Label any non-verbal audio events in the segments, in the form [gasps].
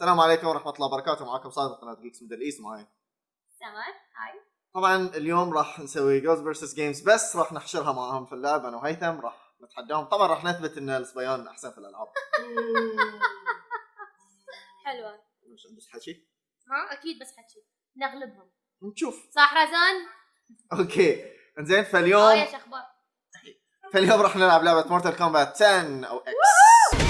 السلام عليكم ورحمة الله وبركاته. معكم صادق قناة جيكس ميدل ايست معي. سمر. هاي. طبعا اليوم راح نسوي جوز فيرسس جيمز بس راح نحشرها معاهم في اللعب. أنا وهيثم راح نتحداهم. طبعا راح نثبت إن الصبيان أحسن في الألعاب. [laughs] حلوة. مش بس حكي. ها؟ أكيد بس حكي. نغلبهم. نشوف. صح رزان؟ أوكي. إنزين آه فاليوم يا أخبار فاليوم راح نلعب لعبة مورتال كومبات 10 أو إكس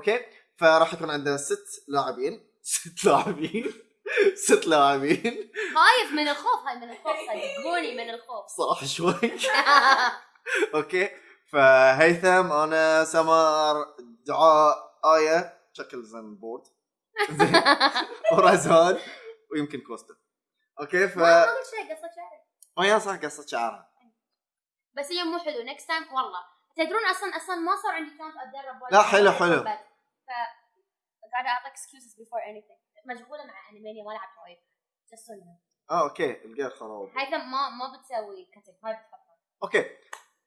أوكي؟ فراح يكون عندنا ست لاعبين. ست لاعبين. ست لاعبين. خايف من الخوف هاي من الخوف صدقوني من الخوف. صراحة شوي. أوكي؟ فهيثم أنا سمر دعاء آية شكل زن بورد. [laughs] زين ورزان ويمكن كوستا. أوكي؟ ف ما ما قلت شيء قصة شعري oh يا صح قصة شعرها. بس اليوم مو حلو نكست تايم والله. تدرون أصلا أصلا ما صار عندي شانس أتدرب. لا، حلو، حلو. ف قاعدة اعطي excuses before anything. مشغولة مع انيمينيا ما لعبت وايد just so you know. آه أوكي. الجير خراب. هيثم ما ما بتسوي كتب هاي بتحطها. أوكي.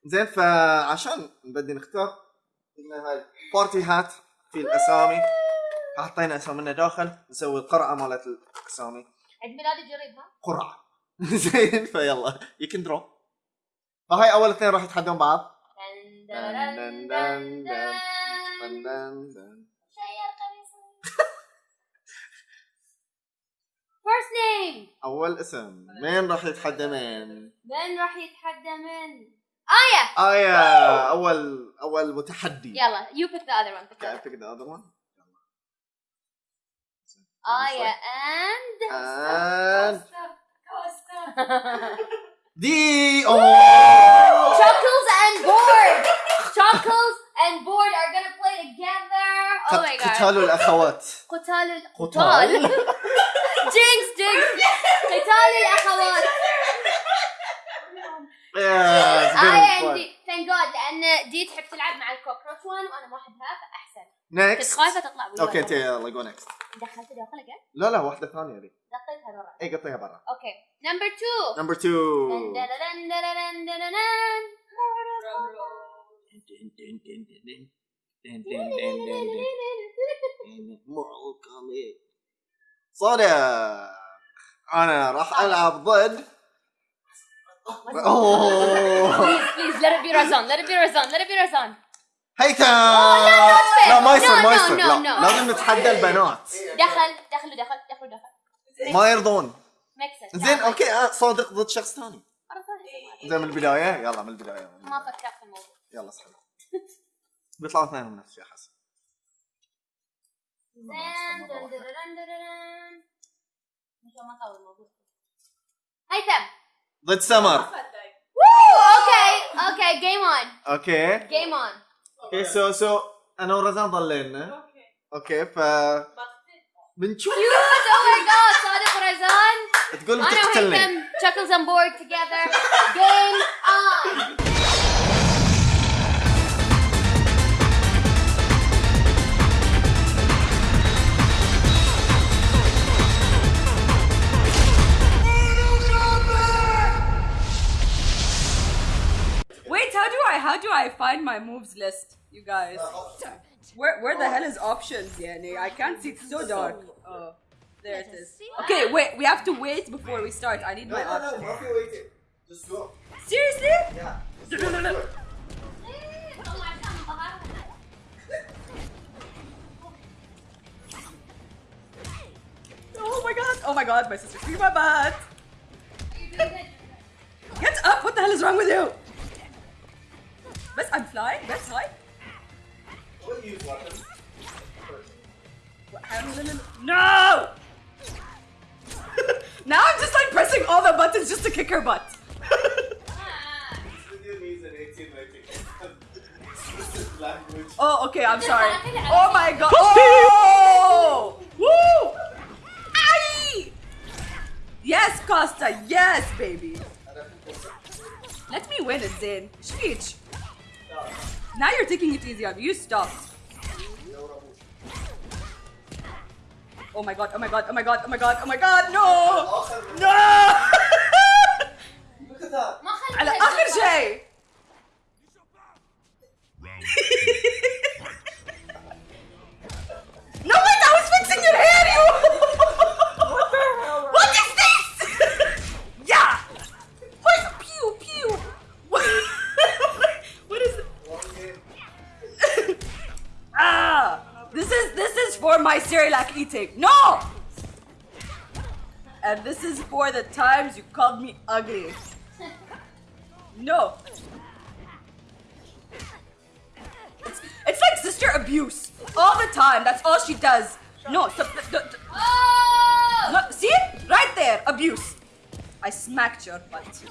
زين فعشان نبدي نختار قلنا هاي بارتي هات في الأسامي. حطينا اسامينا داخل نسوي القرعة مالت الأسامي. عيد ميلادي جريب ها قرعة. [laughs] زين فيلا. يو كان درو فهاي أول اثنين راح يتحدون بعض. دن دن دن. دن دن دن دن. دن. first name اول اسم مين راح يتحدى مين؟ من راح يتحدى من آية آية اول اول متحدي يلا you pick the other one pick the Okay, I other. pick the other one. آية and And Costa [laughs] دي اوه Chuckles and Board Chuckles and Board are gonna play together oh my god قتال الاخوات قتال ال- قتال جينكس جينكس قتال الاخوات أنا عندي ثانك جاد لأن دي تحب تلعب مع الكوكروتش وان وأنا ما احبها فاحسن نكست خايفه تطلع أوكي انت يلا جو نكست دخلت داخل لا لا واحدة ثانية ذي قطيتها برا اي قطيها برا أوكي نمبر 2 نمبر 2 More coming. صدق أنا راح ألعب ضد أوه Please, please, let it be Razan. Let it be Razan. Let it be Razan. هيثم fair. لا ما يصير ما يصير لا. لازم نتحدى البنات دخل دخل دخل دخل دخل. ما يرضون. زين أوكي آه، صادق ضد شخص ثاني. زين من البداية يلا من البداية ما فكرت في الموضوع. يلا اسحب بيطلعوا اثنين من نفس الشيء حسن هيثم. ضد سمر Woo! Okay, okay, game on. اوكي Game on. اوكي سو سو انا ورزان ضلينا اوكي ف بنشوف Cute! Oh my god, صادق ورزان. تقول أنا بتقتلني وهيثم chuckles on board together. Game on. I how do I find my moves list, you guys? Where where the hell is options, Yani? I can't see. It's so dark. Oh, there it is. Okay, wait. We have to wait before we start. I need no, my no, options. No, no, no. Wait. Just go. Seriously? Yeah. [laughs] Just go, no no Oh my god! Oh my god! My sister's my butt. Get up! What the hell is wrong with you? Best I'm flying. Best high. We'll use weapons. No! [laughs] now I'm just like pressing all the buttons just to kick her butt. Video needs an 18 rating. This is language. Oh, okay, I'm sorry. Oh my god. Oh! Woo! Aye! Yes, Costa. Yes, baby. Let me win it, Zayn. Sheesh. Now you're taking it easy on me. You stopped. Oh my god, oh my god, oh my god, oh my god, oh my god, no! اخر No! Look at that. ما خليت على آخر شيء! Cerelac eating. No! And this is for the times you called me ugly. No. It's, it's like sister abuse. All the time. That's all she does. No, so, th- th- th- Oh! no, see? Right there, abuse. I smacked your butt.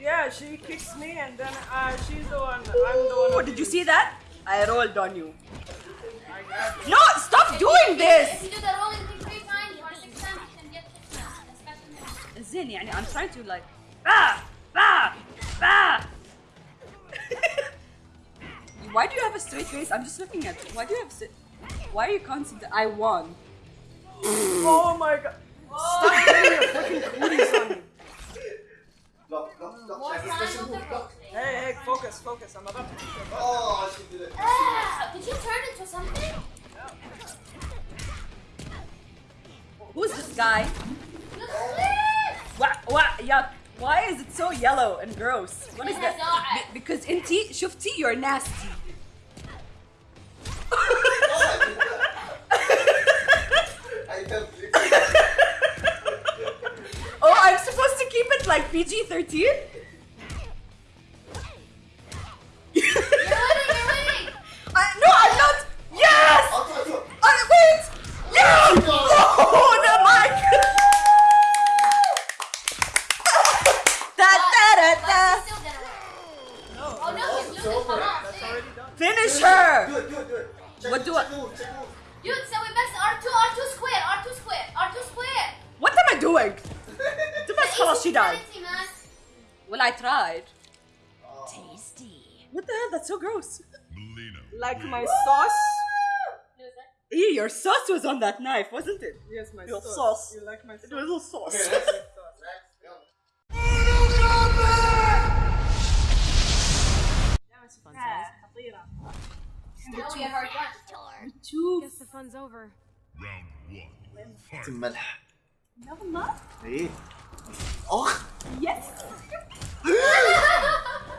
Yeah, she kicks me and then uh, she's the one. I'm the one. Oh, who did you see that? I rolled on you. No, stop doing If this. you do the rolling thing three times or six times, you can get six now. Especially now. زين يعني I'm trying to like ah ah ah. Why do you have a straight face? I'm just looking at you. Why do you have st- Why are you constant? I won. [laughs] Oh my god. Stop getting [laughs] your freaking cooties on me. Block, block, block. More Check his time special on the move. Block. roll. Hey, hey, focus, focus. I'm about to. Oh, she did it. Ah, did you turn into something? Who's this guy? Look at! What? What? Yuck. Why is it so yellow and gross? What is It that? has eye. Be- because inti, shufti, you're nasty. I can't believe Oh, I'm supposed to keep it like PG-13? your sauce was on that knife, wasn't it? Yes, my Your sauce. sauce. You like my sauce? It was a sauce. Okay, next, next, يلا. Now we have our gun. Guess the fun's over. الملح يلا ايه اخ يس [laughs]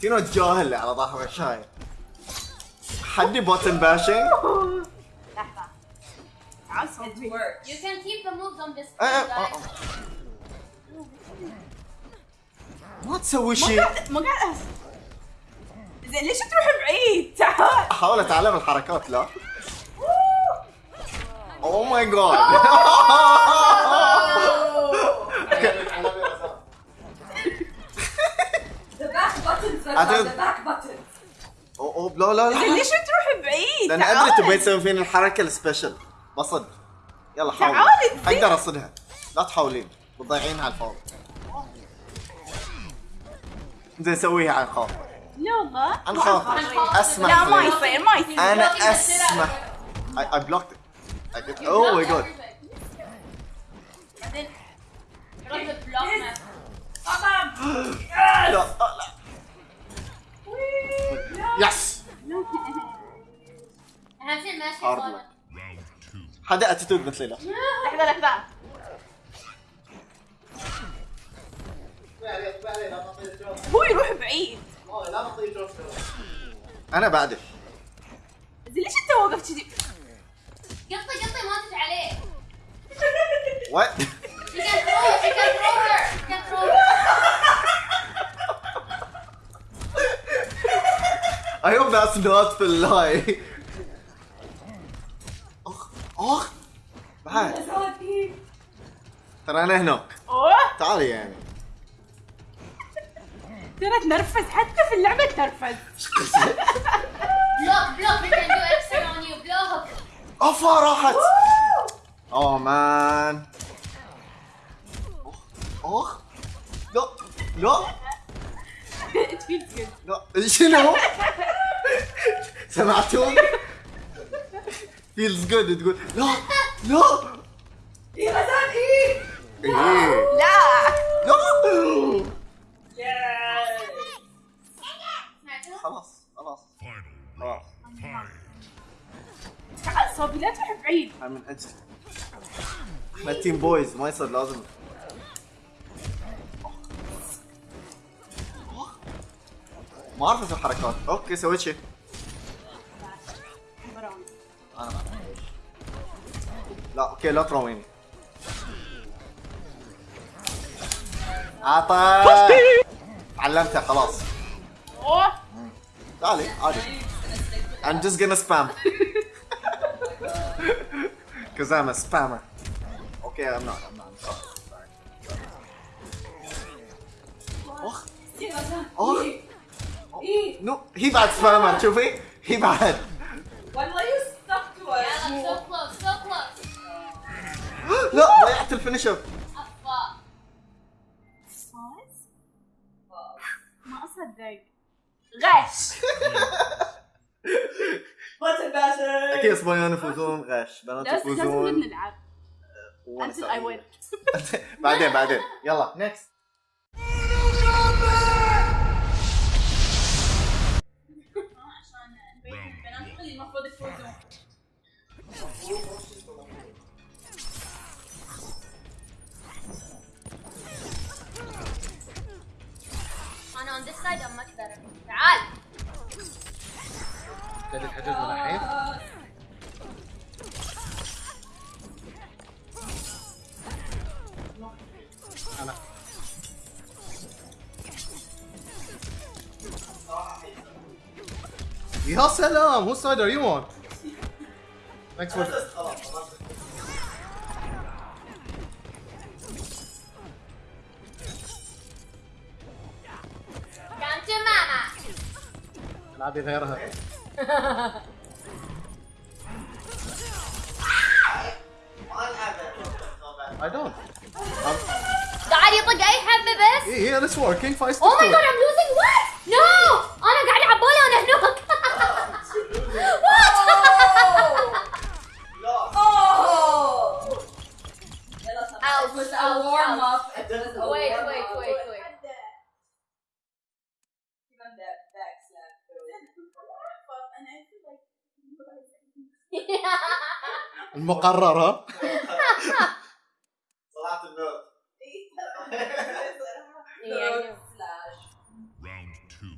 تينو الجاهل اللي على ظهر الشاي حدي بوتن باشنج It works. You can keep the moves on this screen, guys. آه. ما تسوي شيء ما قاعد زين ليش تروح بعيد؟ تعال احاول أتعلم الحركات لا اوه ماي جاد The back buttons are عدد. the back buttons. أوه لا لا لا ليش تروح بعيد؟ لأن أدري تبي تسوي فيني الحركة السبيشل بصد يلا حاول. أقدر اصدها لا تحاولين بتضيعين على الفاضي زين سويها عن خوف لا والله عن خوف. أسمح لا ما. يصير ما يصير أنا أسمح. I, I blocked it. I did. Oh my god. بعدين رد بلوك [gasps] لا لا يس اهم شيء ماشي Hard صالح. حدا اتيتود مثلي لا لحظة لحظة هو يروح بعيد. أنا بعدك زين ليش أنت وقفت كذي؟ قطي قطي ما تجي عليه وات You can throw it, you can throw her. You can throw her. I hope that's not في اللاي أخ أخ بعد. ترى أنا هناك أوه. تعالي يعني. ترى تنرفز حتى في اللعبة تنرفز. Block, block. We can do extra on you. Block. أفا راحت. أوه. مان أخ لا لا. It feels good لا. شنو؟ [laughs] سمعتوا؟ feels good. تقول لا لا. إيه غزال إيه؟ إيه. لا. لا؟ خلاص خلاص خلاص. تعال صوبي لا تروح بعيد. أنا من أجل إحنا تيم بويز ما يصير لازم. ما أعرف أسوي حركات أوكي سويت شيء أنا ما أعرف. لا أوكي لا ترويني عطا. علمتها خلاص. أوه. تعالي عادي. I'm just gonna spam. Cause I'm a spammer. Okay I'm not I'm not. I'm sorry إيه. إيه No هي بعد spammer شوفي. هي بعد. والله so close so close. [gasps] لا ضيعت الفينشر أفا صوت ما أصدق. غش. [laughs] أكيد اسبانيون يفوزون. غش. بنات لازم لازم يفوزون. نلعب. وأنا until I win. [laughs] بعدين بعدين. يلا نكست ابتدت حجزنا الحين أنا يا سلام whose side are you on? Thanks for Come to mama العبي غيرها I don't. I'm... God, you put guy have me this? Yeah, yeah, it's working. Five oh my god, I'm losing what? No! Oh my god, I'm on it. No! [laughs] what? Oh! [laughs] oh. Ow, a warm up. المقررة طلعت النوت Yeah, slash. Round two,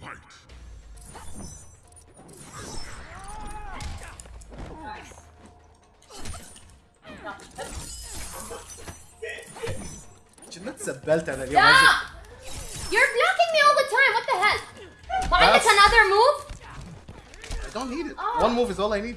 fight. كنا تسبلت انا اليوم Yeah! You're blocking me all the time. What the hell? ما عندك That's- another move? I don't need it. Oh. One move is all I need.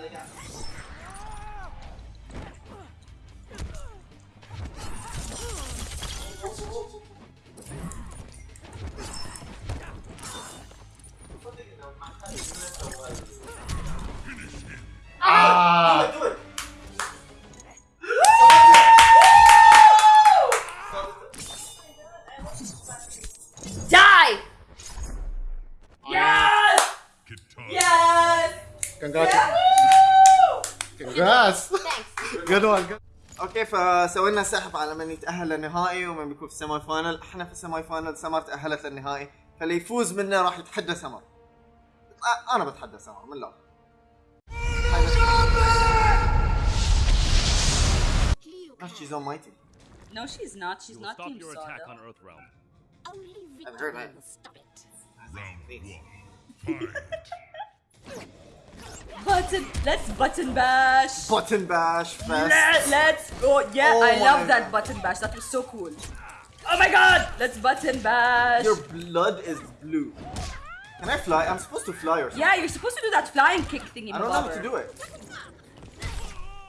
Tá ligado? فسوينا سحب على من يتأهل للنهائي ومن بيكون في السيمي فاينل إحنا في السيمي فاينل سمر تأهلت للنهائي فاللي يفوز منا راح يتحدى سمر أنا بتحدى سمر من الآخر No, she's almighty. No, she's not. She's not stop Team your attack Sada. on Earthrealm. Only I've heard victory that. will stop it. Round one. Fight. [laughs] Button, let's button bash. Button bash fest. Let, us go. Yeah, oh I love that God. button bash. That was so cool. Oh my god, let's button bash. Your blood is blue. Can I fly? I'm supposed to fly or something. Yeah, you're supposed to do that flying kick thingy. I don't know how to do it.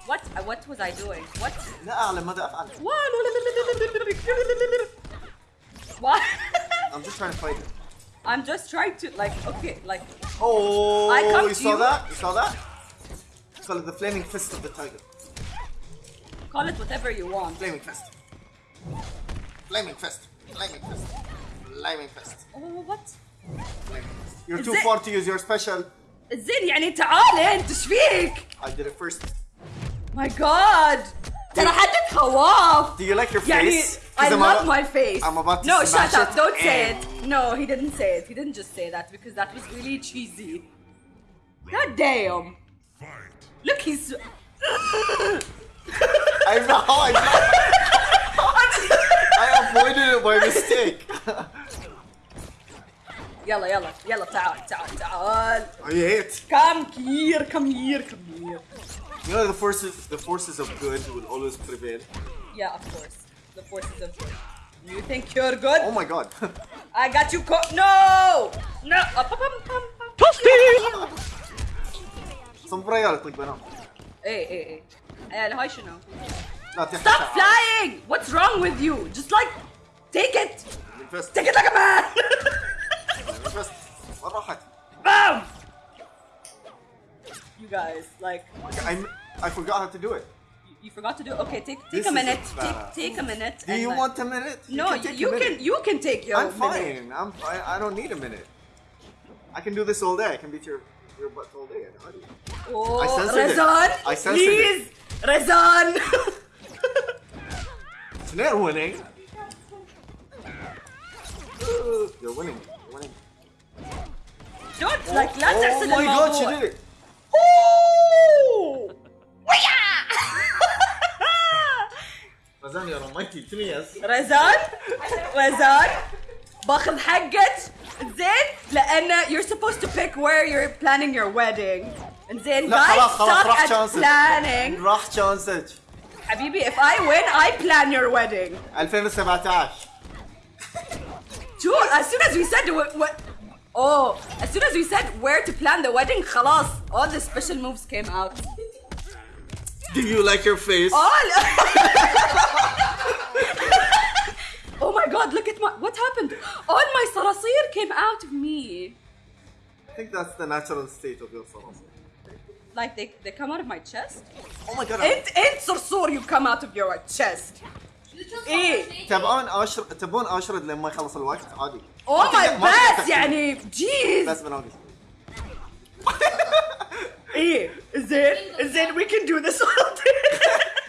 What? Uh, what was I doing? What? What? [laughs] I'm just trying to fight it. I'm just trying to like okay like Oh, I come you to saw you. that? You saw that? Call it the flaming fist of the tiger. call it whatever you want. Flaming fist. Flaming fist. Flaming fist. Flaming fist. Oh what? Flaming fist. You're Is too it- far to use your special. زين يعني تعال انت ايش فيك؟ I did it first. My God! ترى حدك خواف. Do you like your يعني face? I 'Cause I'm love about- my face. I'm about to no, smash shut up! it Don't say and- it. No, he didn't say it. He didn't just say that because that was really cheesy. God damn! Fight. Look, he's. [laughs] I know. I know. I avoided it by mistake. [laughs] يلا يلا يلا تعال تعال تعال. I hate. Come here, come here, come here. You know the forces. The forces of good will always prevail. Yeah, of course. the forces of. You think you're good? Oh my god. [laughs] I got you caught! No! No! Uh, Toasty! Sunt royal, click bă, nu. Ei, ei, ei. Aia, le. Stop flying! What's wrong with you? Just like, take it! Take it like a man! [laughs] Boom! You guys, like... I, I forgot how to do it you forgot to do. Okay, take take this a minute. A take take a minute. Do you like, want a minute? You no, can you minute. can you can take your. I'm fine. Minute. I'm fine. I don't need a minute. I can do this all day. I can beat your your butt all day. Oh, I censored Razan, it. I please, it. Razan. Tonight [laughs] winning. [laughs] You're winning. You're winning. Don't oh, like لا oh my god, she did it. Razan, you're almighty. To me, yes. رزان رزان باخذ حقك زين لان you're supposed to pick where you're planning your wedding زين لا guys خلاص خلاص stop راح at شانسك. planning راح شانسك. حبيبي if I win I plan your wedding 2017. شو as soon as we said what, what oh as soon as we said where to plan the wedding خلاص all the special moves came out Do you like your face? all [laughs] oh my god look at my what happened all my صراصير came out of me I think that's the natural state of your soul. like they, they come out of my chest Oh my god. انت انت صرصور you come out of your chest ايه تبغون اشرد تبون اشرد لما يخلص الوقت عادي. oh ما my تقدر- ما bad تقدر يعني jeez بس بنوقف. [laughs] ايه زين زين we can do this all [laughs] day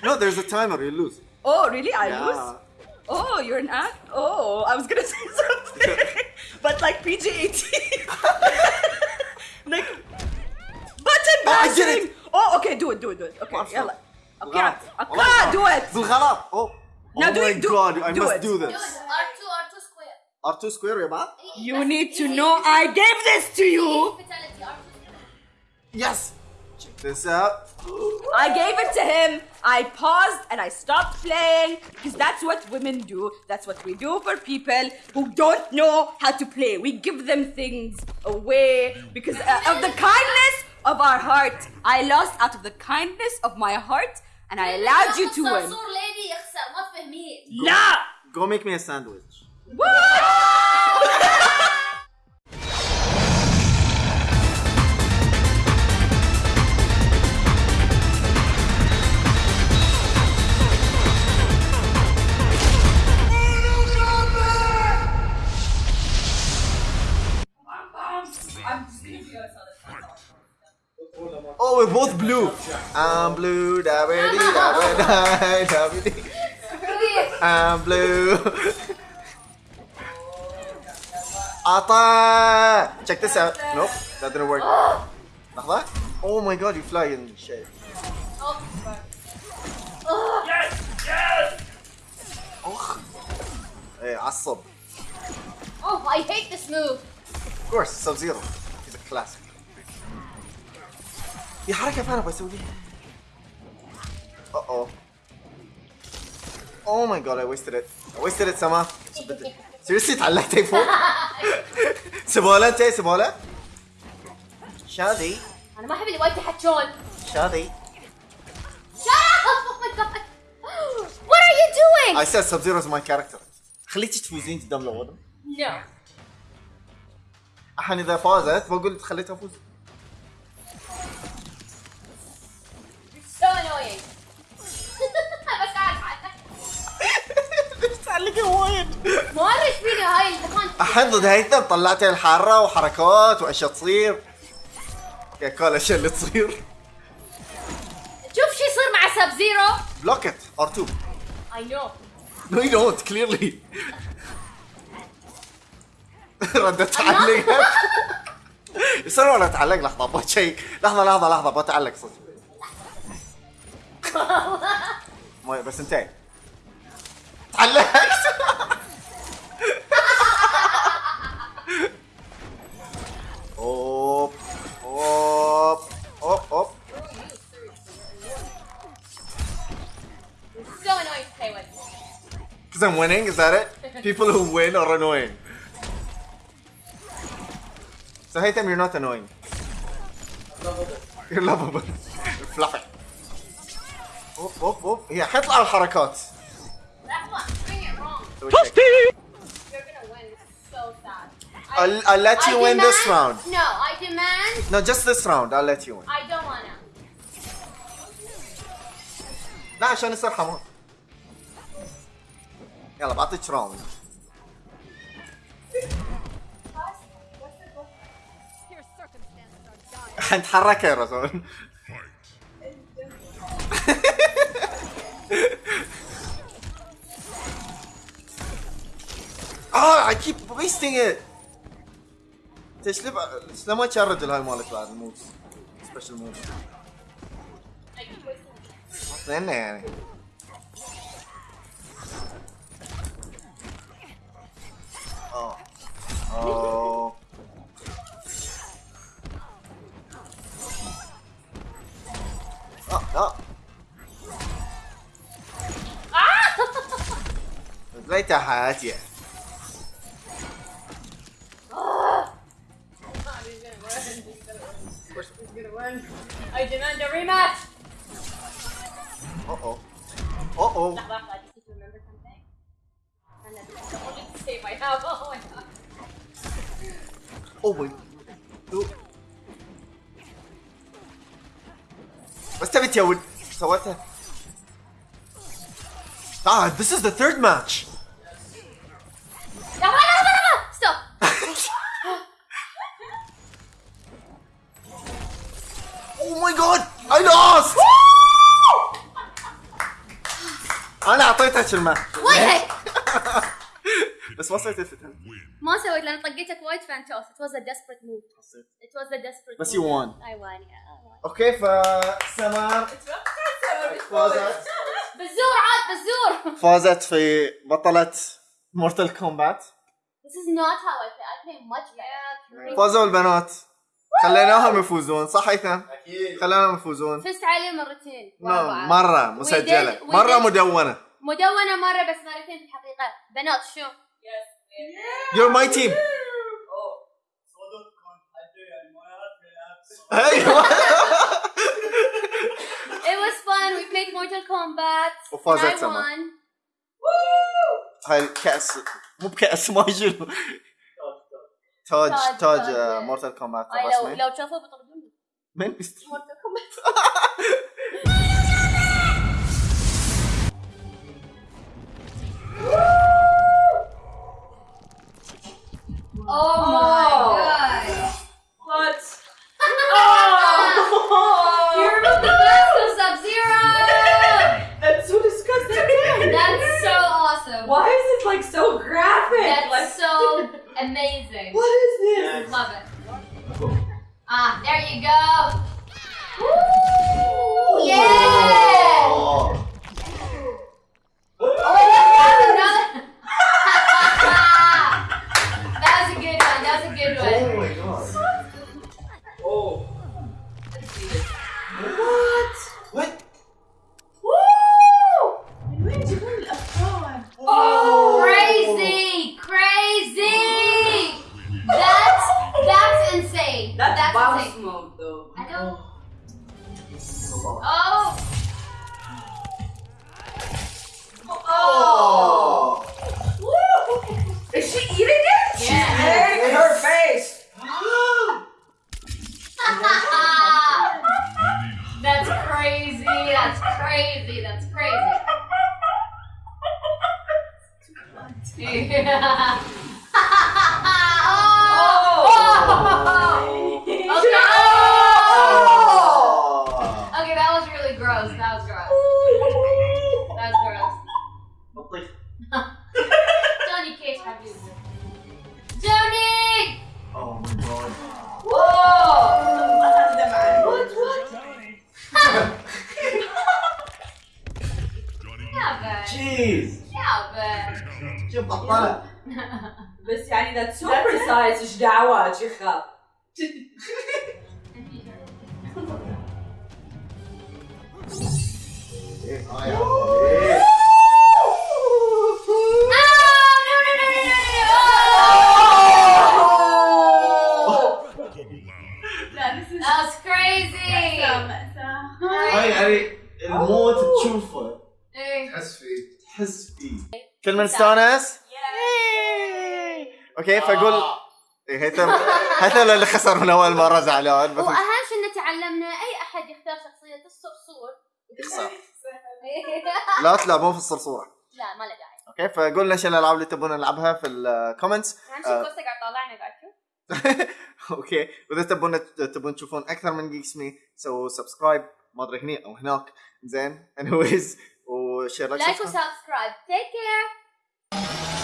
No, there's a timer. You lose. oh really I Yeah. lose oh you're an act oh I was gonna [laughs] say something [laughs] but like PG 18 like button Oh, I did bashing it. oh okay do it do it do it okay ما أعرف يلا I بالغلط. can't I والله can't do بالغلط. it بالغلط. Oh. Now oh do my it, do- god, I do must it. do Do this. it. R2, R2 square. R2 square يا بعض? you need to know I gave this to you Fatality, R2 square. Yes! Check this out. I gave it to him. I paused and I stopped playing because that's what women do. That's what we do for people who don't know how to play. We give them things away because uh, of the kindness of our heart. I lost out of the kindness of my heart and I allowed you to win. لا! Go make me a sandwich. [laughs] we're both blue. I'm blue, da ba da ba da, da. I'm blue. Ata! Check this out. Nope, that didn't work. Oh my god, you fly in shit. Yes! Yes! Oh. Hey, asab. Oh, I hate this move. Of course, Sub-Zero. He's a classic. دي حركة فعلا بسوي دي أوه. اوه ماي جاد اي ويستد ات اي ويستد ات سما سيريسلي اتعلقتي فوق؟ [laughs] سبوله انت سبوله شادي. أنا ما أحب اللي وايد يحكون شادي. شادي وات ار يو دوينج؟ اي سيد سب زيرو از ماي كاركتر خليتي تفوزين قدام لوضع؟ نو الحين إذا فازت بقول خليتها تفوز. لك وين ما أدري إيش فيني هاي الدخان احضد هيثم طلعتها الحارة وحركات وأشياء تصير. يا كل الاشياء اللي تصير. شوف شو يصير مع سب زيرو. بلوك ات ار 2 اي نو نو يو كليرلي ردت تعلق. [laughs] يصير ولا تعلق؟ لحظة أبغى شيء لحظة لحظة لحظة أبغى تعلق صدق. [laughs] بس انتهي. تعلق. Because I'm winning, is that it? People who win are annoying. So Haytham, you're not annoying. You're lovable. You're fluffy. اوب اوب اوب هي حيطلع الحركات. That's what. Doing it wrong. سوي check. You're gonna win. It's so sad. I'll, I'll let you I win this demand- round. No, I demand. No, just this round. I'll let you win. I don't wanna. لا عشان يصير حمار. يلا بعطيك راوند. حنتحرك يا رسول. اه I keep wasting it. انت شلون شلون ما كان الرجل هاي مالك بعد الموفز سبيشل موفز I keep wasting اثنين يعني Oh. Oh, no. Ah! Vai te arraia, I demand a rematch! Uh-oh. Uh-oh. I just remembered something. And then I wanted to save my house. Oh my god. اوه ماي أوه. بس تبي تيود سويتها Ah, this is the third match. لحظة لحظة لحظة. Stop. Oh my god! I lost! انا اعطيتك الماء وينك؟ بس ما سويت الفتن ما سويت لأن طقيتك وايد فانتوس. It was a desperate move. It was a desperate بس move. you won. I won, yeah. I won. أوكي فسمار فازت بزور عاد بزور. فازت في بطلة مورتال كومبات This is not how I play. I play much better. فازوا البنات خليناهم يفوزون صح هيثم؟ أكيد خليناهم يفوزون فزت عليه مرتين. بعض. مرة مسجلة مرة مدونة مدونة مرة بس مرتين في الحقيقة. بنات شو؟ You're my team [laughs] ايوه It was fun. We played Mortal Kombat. وفازت and I سما. won. هاي الكأس مو بكأس ما شنو تاج تاج- تاج تاج. مورتال كومبات أي لو الرسمي لو تشوفوا بيطردوني. من بيست Mortal Kombat. Oh, my god. What? [laughs] oh! You're the best of Sub-Zero! [laughs] That's so disgusting. That's so awesome. Why is it like so graphic? That's like... so [laughs] amazing. What is this? Love it. Ah, there you go. Woo! Yeah! Oh. oh That's crazy. That's crazy. [laughs] Yeah. [laughs] كلنا نستانس؟ أوكي فاقول آه. إيه، هيثم هيثم اللي خسر من أول مرة زعلان بس وأهم شيء ان تعلمنا أي أحد يختار شخصية الصرصور. يخسر. [laughs] لا تلعبون في الصرصورة. لا ما له داعي. أوكي فقولنا إيش الألعاب اللي تبون نلعبها في الكومنتس أهم شيء آه. كوستا قاعد طالعنا قاعد أوكي [laughs] وإذا تبون تبون تشوفون أكثر من جيكس مي سووا سبسكرايب ما أدري هني أو هناك. زين انيويز وشير لايك وسبسكرايب تيك كير you